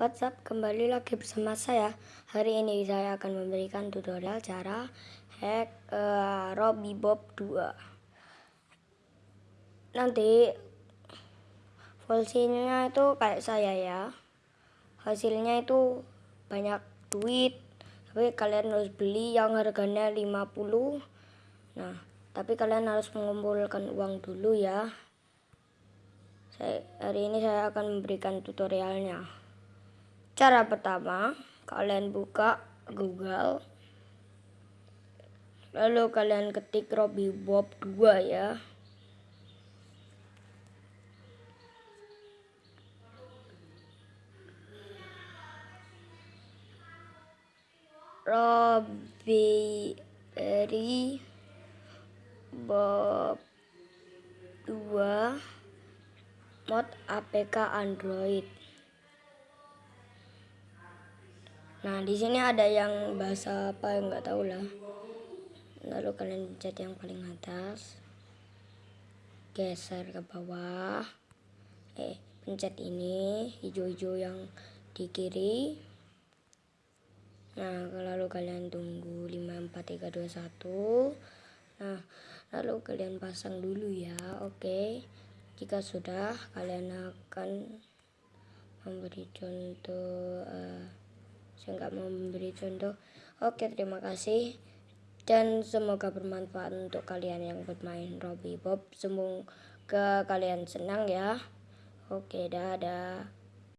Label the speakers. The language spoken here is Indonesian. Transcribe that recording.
Speaker 1: WhatsApp kembali lagi bersama saya. Hari ini saya akan memberikan tutorial cara hack uh, Robby Bob 2 Nanti fungsinya itu kayak saya ya. Hasilnya itu banyak duit Tapi kalian harus beli yang harganya 50 Nah tapi kalian harus mengumpulkan uang dulu ya. Saya, hari ini saya akan memberikan tutorialnya cara pertama kalian buka Google. Lalu kalian ketik Robby Bob 2 ya. Robby Bob 2 mod APK Android. Nah, di sini ada yang bahasa apa yang nggak tahu lah. Lalu kalian pencet yang paling atas. Geser ke bawah. Eh, pencet ini hijau-hijau yang di kiri. Nah, lalu kalian tunggu 5 4 3 2 1. Nah, lalu kalian pasang dulu ya. Oke. Jika sudah, kalian akan memberi contoh uh, saya nggak mau memberi contoh. Oke, terima kasih. Dan semoga bermanfaat untuk kalian yang bermain Robby Bob. Semoga kalian senang ya. Oke, dadah.